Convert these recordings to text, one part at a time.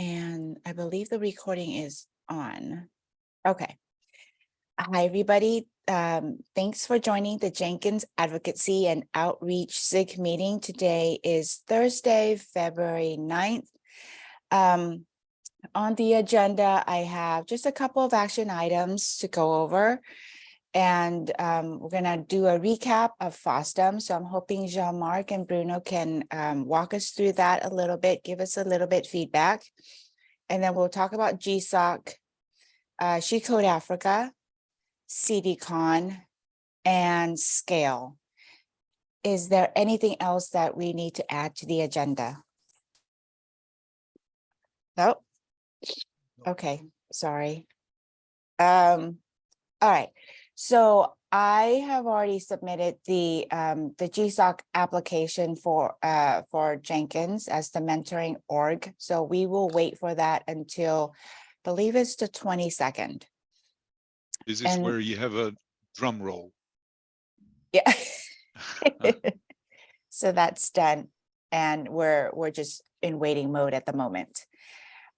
And I believe the recording is on. Okay. Hi, everybody. Um, thanks for joining the Jenkins Advocacy and Outreach SIG meeting. Today is Thursday, February 9th. Um, on the agenda, I have just a couple of action items to go over. And um, we're gonna do a recap of FOSDEM. So I'm hoping Jean-Marc and Bruno can um, walk us through that a little bit, give us a little bit feedback. And then we'll talk about GSOC, uh, She Code Africa, CDCon, and Scale. Is there anything else that we need to add to the agenda? No? Okay, sorry. Um, all right, so I have already submitted the um the GSOC application for uh for Jenkins as the mentoring org. So we will wait for that until, I believe it's the twenty-second. This is And- where you have a drum roll. Yeah. So that's done and we're, we're just in waiting mode at the moment.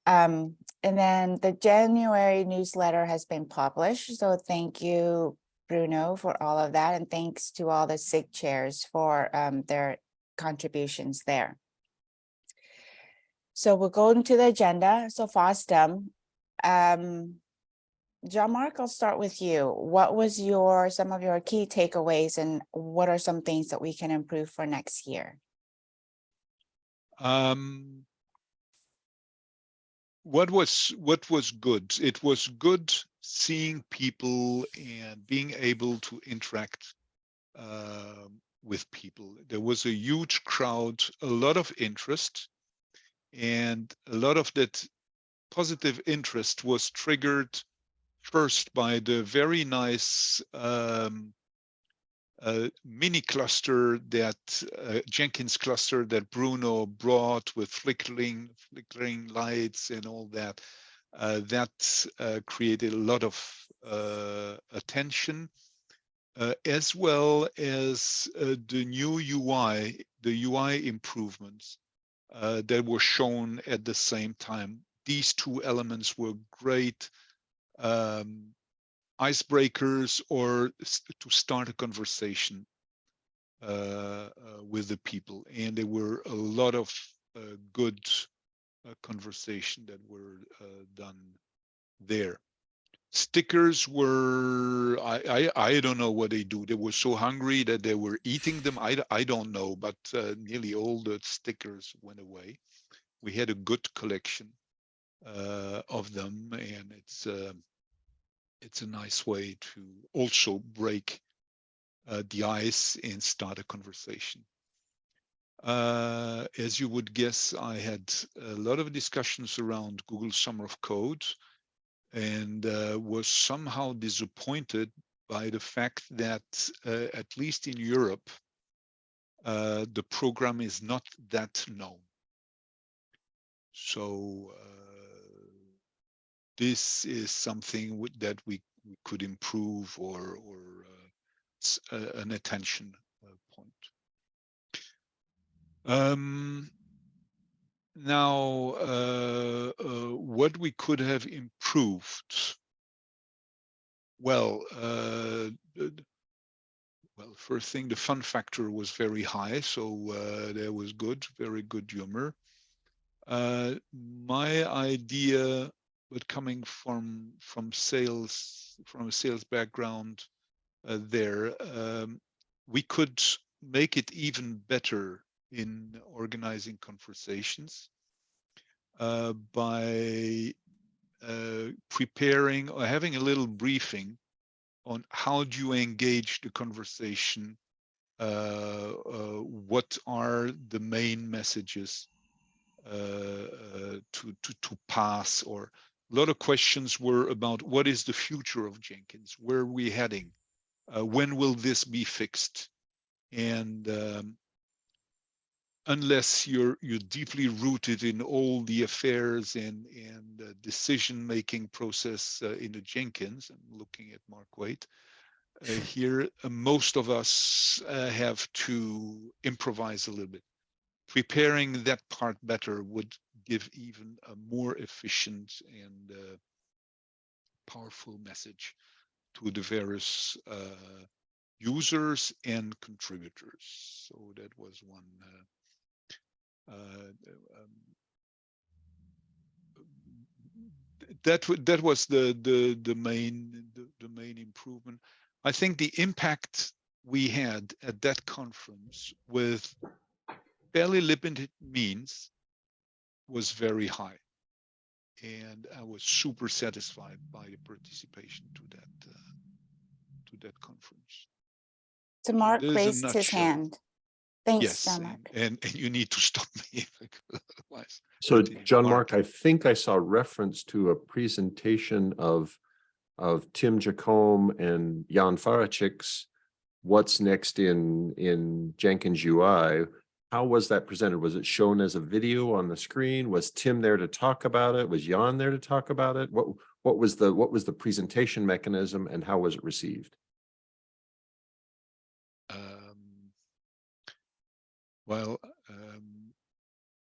Um, and then the January newsletter has been published. So thank you, Bruno, for all of that. And thanks to all the SIG chairs for um, their contributions there. So we'll go into the agenda. So FOSDEM. Um, Jean-Marc, I'll start with you. What was your, some of your key takeaways and what are some things that we can improve for next year? Um, what was what was good? It was good seeing people and being able to interact uh, with people. There was a huge crowd, a lot of interest, and a lot of that positive interest was triggered first by the very nice um, uh, mini cluster that uh, Jenkins cluster that Bruno brought with flickering flickering lights and all that. Uh, that uh, created a lot of uh, attention, uh, as well as the new UI, the UI improvements that were shown at the same time. These two elements were great um, icebreakers or to start a conversation uh, uh, with the people. And there were a lot of uh, good uh, conversation that were uh, done there. Stickers were, I, I, I don't know what they do. They were so hungry that they were eating them. I don't know, but uh, nearly all the stickers went away. We had a good collection of them and it's, it's a nice way to also break uh, the ice and start a conversation. Uh, as you would guess, I had a lot of discussions around Google Summer of Code and uh, was somehow disappointed by the fact that, uh, at least in Europe, uh, the program is not that known. So uh, this is something that we, could improve or or uh, uh, an attention uh, point. Um, now, uh, uh, what we could have improved. Well, uh, well, first thing, the fun factor was very high, so uh, there was good, very good humor. My idea but coming from from sales from a sales background uh, there um, we could make it even better in organizing conversations uh, by uh, preparing or having a little briefing on how do you engage the conversation uh, uh, what are the main messages uh, to, to to pass or a lot of questions were about what is the future of Jenkins? Where are we heading? Uh, when will this be fixed? And um, unless you're you're deeply rooted in all the affairs and and uh, decision making process uh, in the Jenkins, I'm looking at Mark Waite uh, here. Uh, most of us uh, have to improvise a little bit. Preparing that part better would give even a more efficient and uh, powerful message to the various uh, users and contributors. So that was one. Uh, uh, um, that that was the the the main the, the main improvement. I think the impact we had at that conference with fairly limited means was very high. And I was super satisfied by the participation to that uh, to that conference. So Mark there's raised his nutshell. hand. Thanks, yes, John and, Mark. and and you need to stop me otherwise. So John Mark. Mark, I think I saw reference to a presentation of of Tim Jacomb and Jan Faracik's What's next in in Jenkins UI. How was that presented? Was it shown as a video on the screen? Was Tim there to talk about it? Was Jan there to talk about it? What what was the what was the presentation mechanism and how was it received? Um, well, um,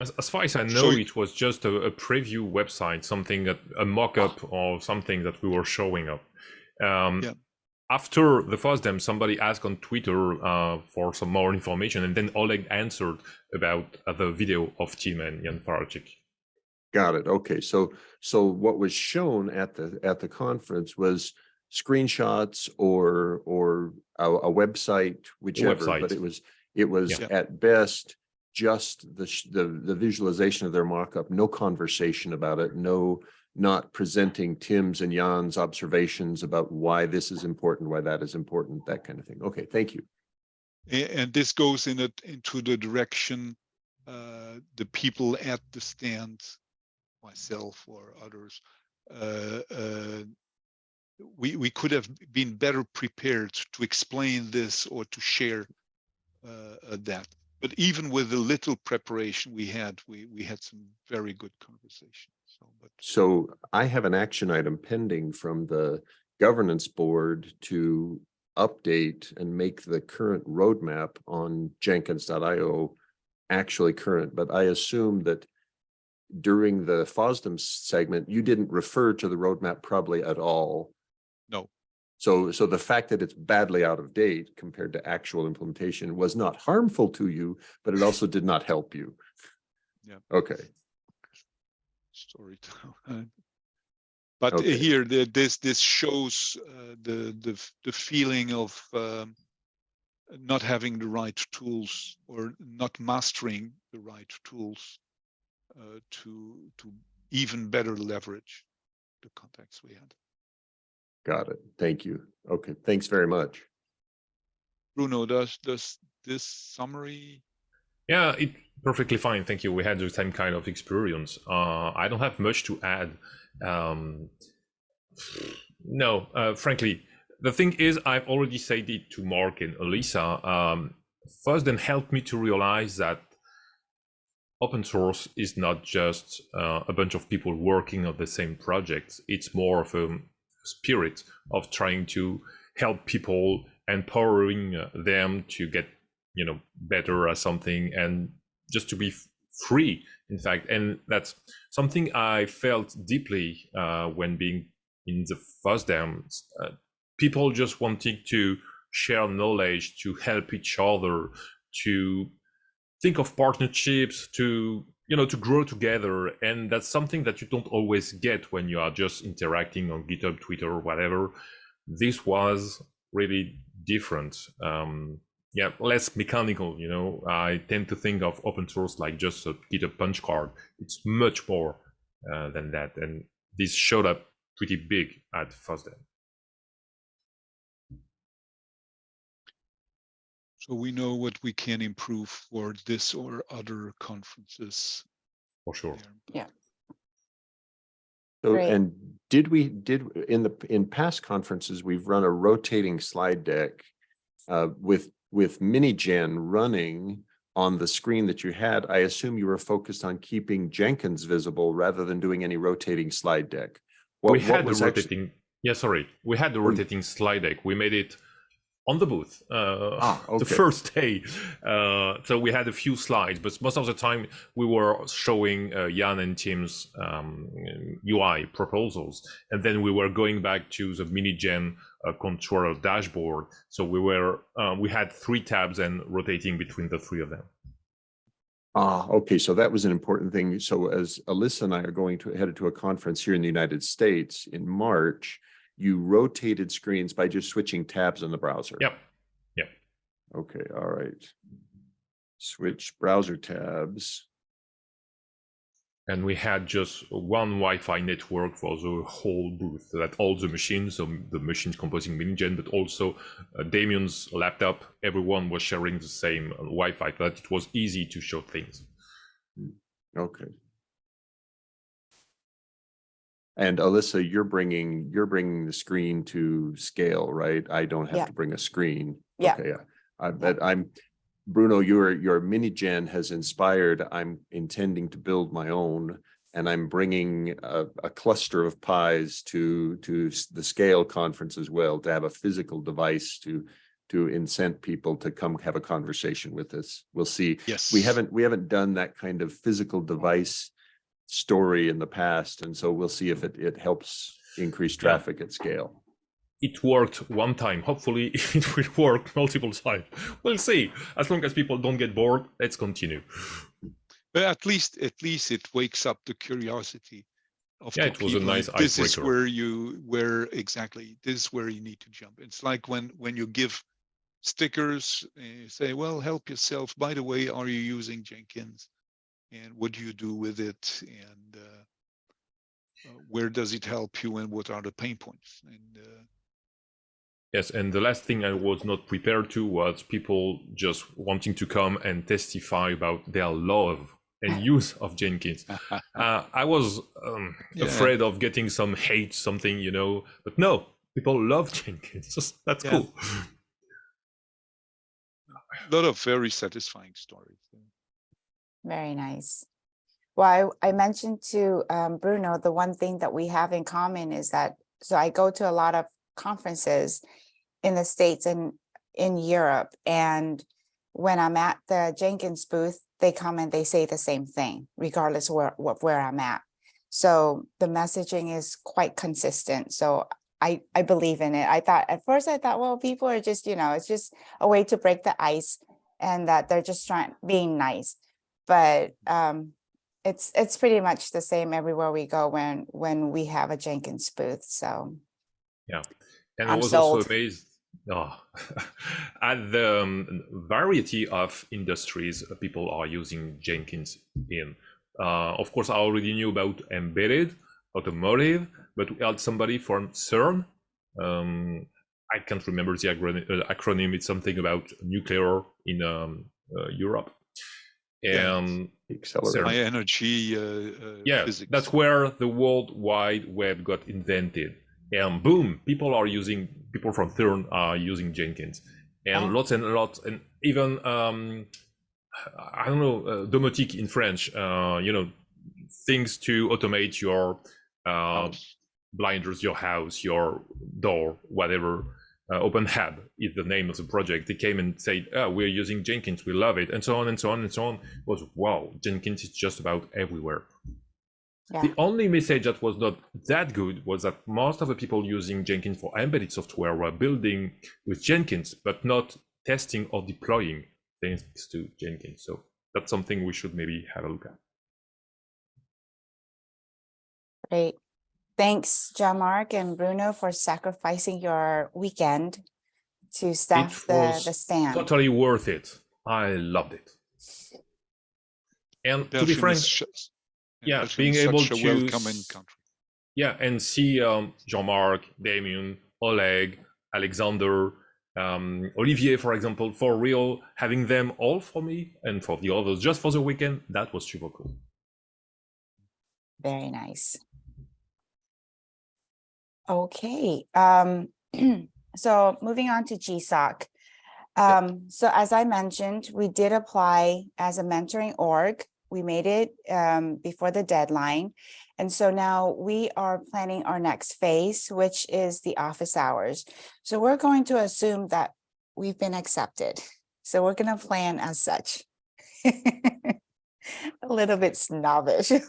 As, as far as I know, you- it was just a, a preview website, something that a mock-up or something that we were showing up. Um, Yeah. After the first FOSDEM, somebody asked on Twitter uh, for some more information, and then Oleg answered about uh, the video of Tim and Jan Faracik. Got it. Okay, so so what was shown at the at the conference was screenshots or or a, a website, whichever, but it was it was Yeah. at best just the sh- the the visualization of their mock-up, no conversation about it, no not presenting Tim's and Jan's observations about why this is important, why that is important, that kind of thing. Okay, thank you. And this goes in it into the direction uh, the people at the stand, myself or others, uh, uh, we we could have been better prepared to explain this or to share uh, uh, that. But even with the little preparation we had, we we had some very good conversation. So, but So I have an action item pending from the governance board to update and make the current roadmap on Jenkins.io actually current, but I assume that during the FOSDEM segment, you didn't refer to the roadmap probably at all. No. So, so the fact that it's badly out of date compared to actual implementation was not harmful to you, but it also did not help you. Yeah. Okay. Story time. But uh, Okay. here, the, this this shows uh, the the the feeling of um, not having the right tools or not mastering the right tools uh, to to even better leverage the contacts we had. Got it. Thank you. Okay, thanks very much. Bruno, does does this summary? Yeah, it perfectly fine. Thank you. We had the same kind of experience. Uh, I don't have much to add. Um, no, uh, frankly, the thing is, I've already said it to Mark and Alyssa. Um, first, then helped me to realize that open source is not just uh, a bunch of people working on the same projects. It's more of a spirit of trying to help people, empowering uh, them to get you know better at something and just to be free in fact and that's something i felt deeply uh, when being in the FOSDEM. Uh, people just wanting to share knowledge to help each other to think of partnerships to you know to grow together and that's something that you don't always get when you are just interacting on github twitter or whatever this was really different um, yeah less mechanical you know i tend to think of open source like just a github punch card it's much more uh, than that and this showed up pretty big at FOSDEM. So we know what we can improve for this or other conferences. for sure there. Yeah. So, Great. and did we, did, in the, in past conferences, we've run a rotating slide deck uh, with, with miniJen running on the screen that you had. I assume you were focused on keeping Jenkins visible rather than doing any rotating slide deck. What- we had the rotating yeah sorry we had the Hmm. rotating slide deck we made it on the booth uh, Ah, the first day. Uh, so we had a few slides, but most of the time we were showing uh, Jan and Tim's um, UI proposals, and then we were going back to the miniJen uh, controller dashboard. So we were uh, we had three tabs and rotating between the three of them. Ah, okay, so that was an important thing. So as Alyssa and I are going to, headed to a conference here in the United States in March, you rotated screens by just switching tabs in the browser. Yep. Yep. Okay, all right. Switch browser tabs. And we had just one Wi-Fi network for the whole booth, so that all the machines, so the machines composing miniJen, but also uh, Damien's laptop, everyone was sharing the same uh, Wi-Fi, so that it was easy to show things. Okay. And Alyssa, you're bringing, you're bringing the screen to scale, right? I don't Yeah. have to bring a screen. Yeah. Okay, yeah. I bet I'm, Bruno, your, your mini gen has inspired, I'm intending to build my own. And I'm bringing a, a cluster of pies to, to the scale conference as well, to have a physical device to, to incent people to come have a conversation with us. We'll see. Yes. We haven't, we haven't done that kind of physical device story in the past, and so we'll see if it, it helps increase Yeah. traffic at scale. It worked one time. Hopefully, it will work multiple times. We'll see. As long as people don't get bored, let's continue. But at least, at least it wakes up the curiosity of Yeah, it was a people, nice and This is where you, where exactly, this is where you need to jump. It's like when, when you give stickers, you say, well, help yourself. By the way, are you using Jenkins? And what do you do with it? And uh, uh, where does it help you and what are the pain points? And uh, Yes, and the last thing I was not prepared to was people just wanting to come and testify about their love and use of Jenkins. Uh, I was um, Yeah. afraid of getting some hate, something, you know, but no, people love Jenkins. That's Yeah. cool. a lot of very satisfying stories. Very nice. Well, I, I mentioned to um, Bruno, the one thing that we have in common is that, so I go to a lot of conferences in the States and in Europe. And when I'm at the Jenkins booth, they come and they say the same thing, regardless where, where I'm at. So the messaging is quite consistent. So I, I believe in it. I thought, at first I thought, well, people are just, you know, it's just a way to break the ice and that they're just trying, being nice but um, it's it's pretty much the same everywhere we go when when we have a Jenkins booth. So yeah. And I I'm was sold. also amazed oh, at the um, variety of industries people are using Jenkins in. Uh, of course, I already knew about embedded, automotive, but we had somebody from CERN. Um, I can't remember the acronym, uh, acronym. It's something about nuclear in um, uh, Europe. Yeah. And Accelerate. High energy uh, uh, yeah, physics. that's where the World Wide Web got invented. And boom, people are using people from CERN are using Jenkins, and Oh. lots and lots, and even um, I don't know uh, domotique in French. Uh, you know, things to automate your uh, blinders, your house, your door, whatever. Uh, OpenHab is the name of the project. They came and said, oh, "We're using Jenkins. We love it," and so on and so on and so on. It was wow, Jenkins is just about everywhere. Yeah, The only message that was not that good was that most of the people using Jenkins for embedded software were building with Jenkins, but not testing or deploying things to Jenkins. So that's something we should maybe have a look at. great. Thanks, Jean-Marc and Bruno, for sacrificing your weekend to staff the was the stand. Totally worth it. I loved it. And to be frank, is sh- yeah, Belgium being is able a to welcoming s- country. yeah, and see um, Jean-Marc, Damien, Oleg, Alexander, um, Olivier, for example, for real, having them all for me and for the others just for the weekend, that was super cool. Very nice. Okay, um, so moving on to GSOC. Um, so as I mentioned, we did apply as a mentoring org. We made it um, before the deadline. And so now we are planning our next phase, which is the office hours. So we're going to assume that we've been accepted. So we're gonna plan as such. A little bit snobbish.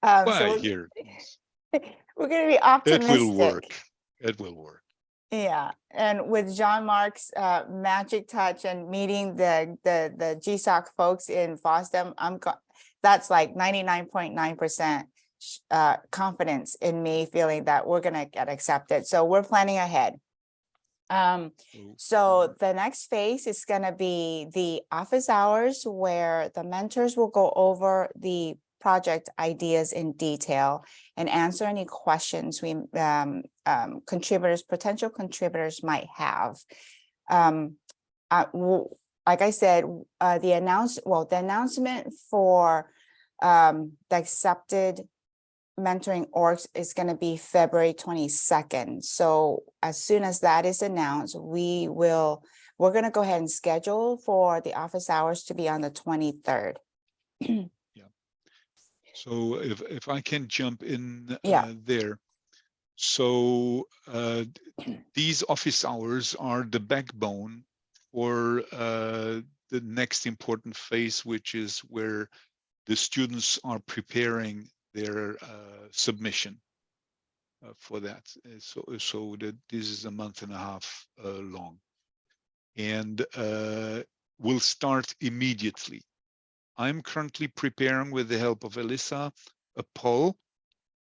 Um, so Why we're- here? We're gonna be optimistic. It will work. It will work. Yeah, and with Jean-Marc's uh magic touch and meeting the the the GSOC folks in FOSDEM, I'm that's like ninety-nine point nine percent uh confidence in me feeling that we're gonna get accepted. So we're planning ahead. Um, So, so the next phase is gonna be the office hours where the mentors will go over the project ideas in detail and answer any questions we um, um, contributors, potential contributors might have. Um, uh, like I said, uh, the announce, well, the announcement for um, the accepted mentoring orgs is gonna be February twenty-second. So as soon as that is announced, we will, we're gonna go ahead and schedule for the office hours to be on the twenty-third. So if, if I can jump in Yeah. uh, there. So uh, these office hours are the backbone for uh, the next important phase, which is where the students are preparing their uh, submission uh, for that. Uh, So, so that this is a month and a half uh, long. And uh, will start immediately. I'm currently preparing with the help of Alyssa a poll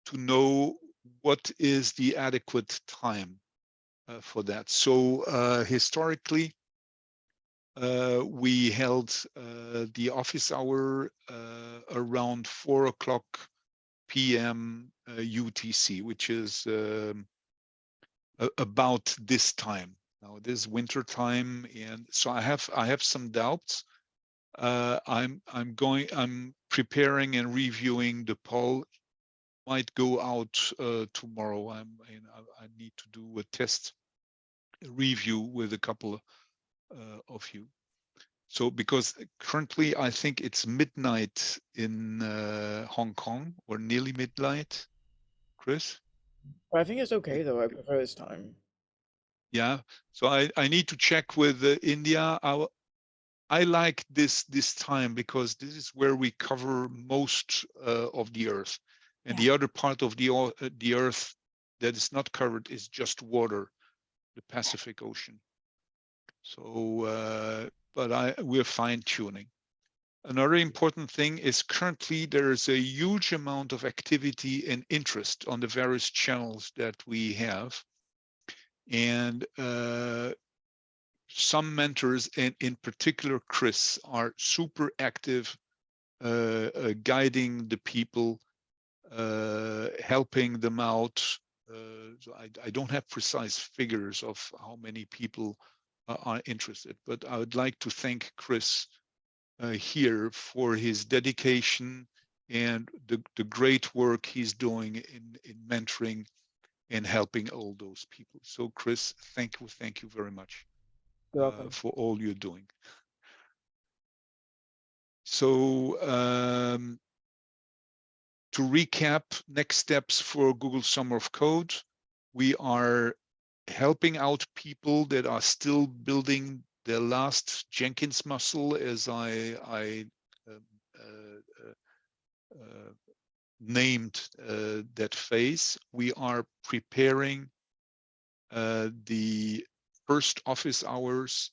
to know what is the adequate time uh, for that. So uh, historically, uh, we held uh, the office hour uh, around four o'clock PM uh, UTC, which is um, about this time. Now it is winter time, and so I have I have some doubts uh, I'm I'm going I'm preparing and reviewing the poll. Might go out uh, tomorrow. I'm you know, I, I need to do a test review with a couple uh, of you. So because currently I think it's midnight in uh, Hong Kong or nearly midnight. Chris, I think it's okay though. I prefer this time. yeah. So I I need to check with uh, India. W- I like this this time because this is where we cover most uh, of the earth, and the other part of the uh, the earth that is not covered is just water, the Pacific Ocean. So, uh, but I we're fine tuning. Another important thing is currently there is a huge amount of activity and interest on the various channels that we have, and uh, some mentors and in particular chris are super active uh, uh, guiding the people uh, helping them out. Uh, so I, I don't have precise figures of how many people uh, are interested but i would like to thank chris uh, here for his dedication and the, the great work he's doing in, in mentoring and helping all those people. So chris thank you thank you very much uh, for all you're doing. So um, to recap, next steps for Google Summer of Code, we are helping out people that are still building their last Jenkins muscle, as I, I um, uh, uh, uh, named uh, that phase. We are preparing uh, the first office hours.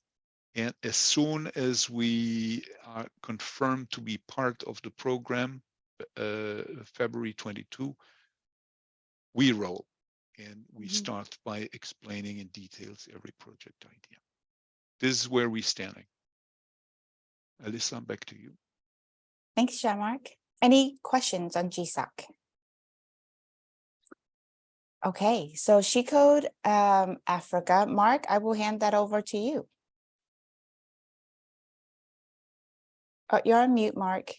And as soon as we are confirmed to be part of the program, uh, February 22, we roll and we Mhm. start by explaining in details every project idea. This is where we're standing. Alyssa, back to you. Thanks, Jean Marc. Any questions on GSOC? Okay, so She Code um, Africa, Mark, I will hand that over to you. Oh, you're on mute, Mark.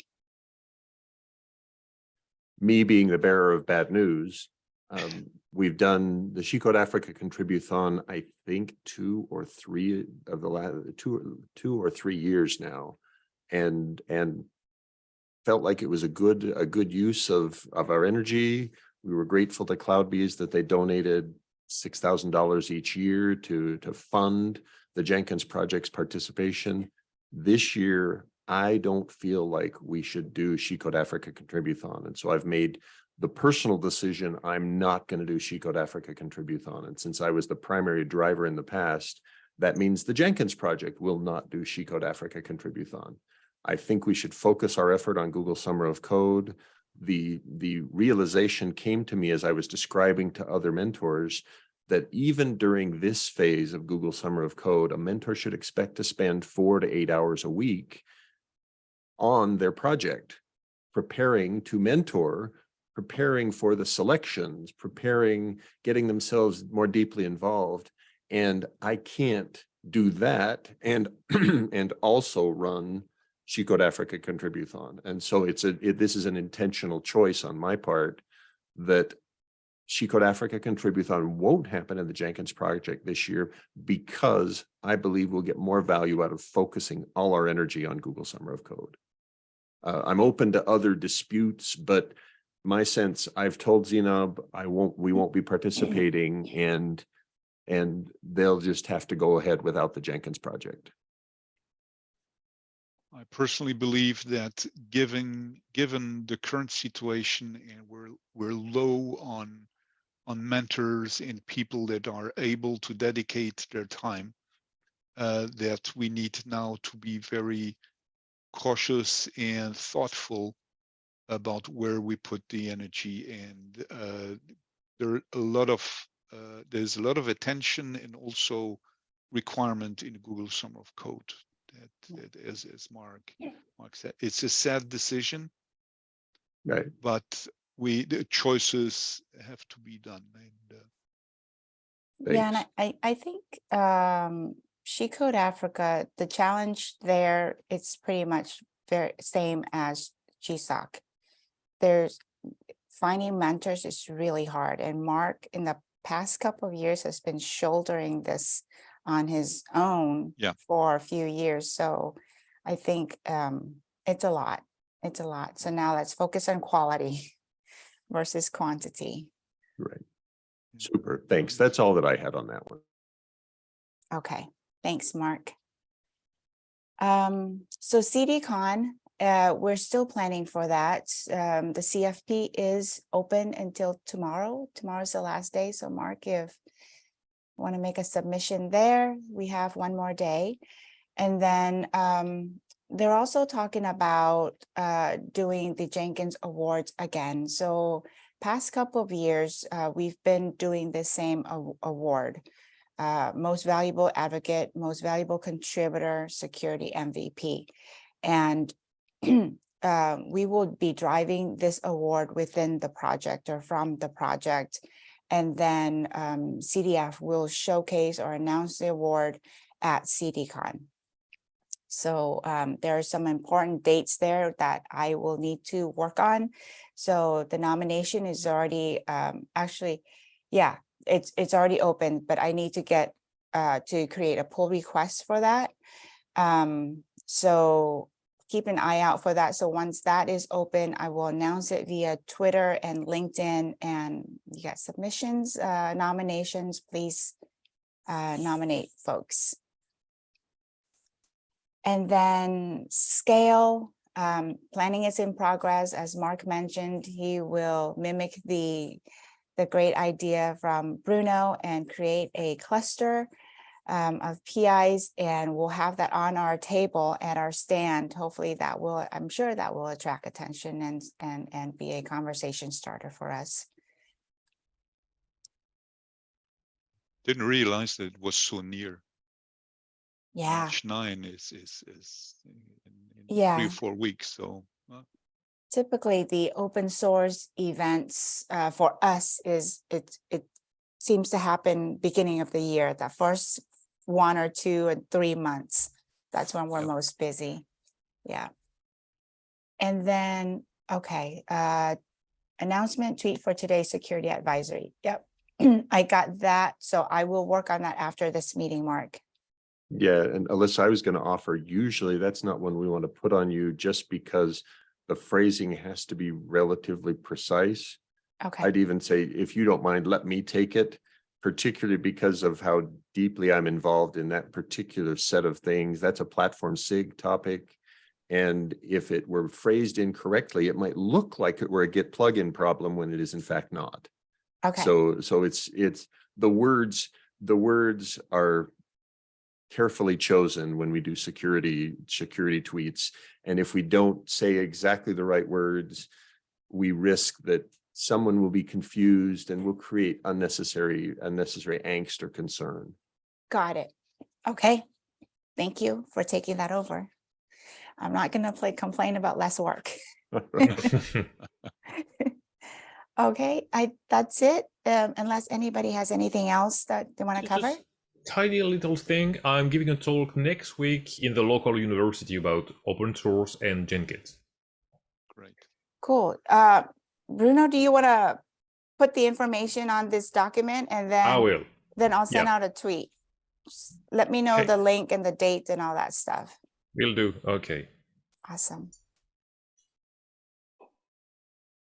me being the bearer of bad news, um, we've done the She Code Africa Contributhon, I think, two or three of the last, two, two or three years now. And, and felt like it was a good, a good use of, of our energy. We were grateful to CloudBees that they donated six thousand dollars each year to, to fund the Jenkins project's participation. This year, I don't feel like we should do She Code Africa Contributhon. And so I've made the personal decision, I'm not going to do She Code Africa Contributhon. And since I was the primary driver in the past, that means the Jenkins project will not do She Code Africa Contributhon. I think we should focus our effort on Google Summer of Code. The, the realization came to me as I was describing to other mentors that even during this phase of Google Summer of Code, a mentor should expect to spend four to eight hours a week on their project, preparing to mentor, preparing for the selections, preparing, getting themselves more deeply involved. And I can't do that and, and also run She Code Africa Contributhon. And so it's a, it, this is an intentional choice on my part that She Code Africa Contributhon won't happen in the Jenkins project this year because I believe we'll get more value out of focusing all our energy on Google Summer of Code. Uh, I'm open to other disputes, but my sense, I've told Zenab, I won't, we won't be participating and and they'll just have to go ahead without the Jenkins project. I personally believe that given, given the current situation and we're, we're low on, on mentors and people that are able to dedicate their time, uh, that we need now to be very cautious and thoughtful about where we put the energy and uh, there are a lot of uh, there's a lot of attention and also requirement in Google Summer of Code that, that as, as Mark, Mark said, it's a sad decision, Right. but we, the choices have to be done. And uh, Yeah, and I, I I think um She Code Africa, the challenge there, it's pretty much very same as GSOC. There's finding mentors is really hard and Mark in the past couple of years has been shouldering this on his own Yeah. for a few years. So I think um it's a lot. It's a lot. So now let's focus on quality versus quantity. Right. Super. Thanks. That's all that I had on that one. Okay, thanks, Mark. Um, so CDCon, uh, we're still planning for that. Um, the CFP is open until tomorrow. Tomorrow's the last day, so Mark, if want to make a submission there, we have one more day. And then um, they're also talking about uh, doing the Jenkins Awards again. So past couple of years, uh, we've been doing the same award uh, most valuable advocate, most valuable contributor, security MVP. And uh, we will be driving this award within the project or from the project. And then um, CDF will showcase or announce the award at CDCon. So um, there are some important dates there that I will need to work on. So the nomination is already um, actually, yeah, it's it's already open, but I need to get uh to create a pull request for that. Um, so keep an eye out for that. So once that is open, I will announce it via Twitter and LinkedIn and you got submissions, uh nominations, please uh nominate folks. And then scale, um, planning is in progress. As Mark mentioned, he will mimic the the great idea from Bruno and create a cluster um, of PIs and we'll have that on our table at our stand. Hopefully that will, I'm sure that will attract attention and, and, and be a conversation starter for us. didn't realize that it was so near. Yeah, March nine is, is, is in, in three or four weeks, so. uh, typically the open source events uh, for us is it, it seems to happen beginning of the year, the first one or two and three months. That's when we're Yep. most busy. Yeah. And then, okay, uh, announcement tweet for today's security advisory. Yep. I got that. So I will work on that after this meeting, Mark. Yeah, and Alyssa, I was going to offer, usually that's not one we want to put on you just because the phrasing has to be relatively precise. Okay, I'd even say, if you don't mind, let me take it. particularly because of how deeply I'm involved in that particular set of things. That's a platform SIG topic. And if it were phrased incorrectly, it might look like it were a Git plugin problem when it is in fact not. Okay, So, so it's, it's, the words, the words are carefully chosen when we do security, security tweets. And if we don't say exactly the right words, we risk that someone will be confused and will create unnecessary, unnecessary angst or concern. Got it. Okay, thank you for taking that over. I'm not gonna play complain about less work. Okay, I, that's it, um, unless anybody has anything else that they want to cover? Tiny little thing. I'm giving a talk next week in the local university about open source and Jenkins. Great. Cool. Uh, Bruno, do you want to put the information on this document and then I will. then I'll send Yeah. out a tweet? Just Let me know Okay. the link and the date and all that stuff. We Will do. Okay. Awesome.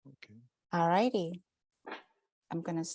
Okay. All righty. I'm gonna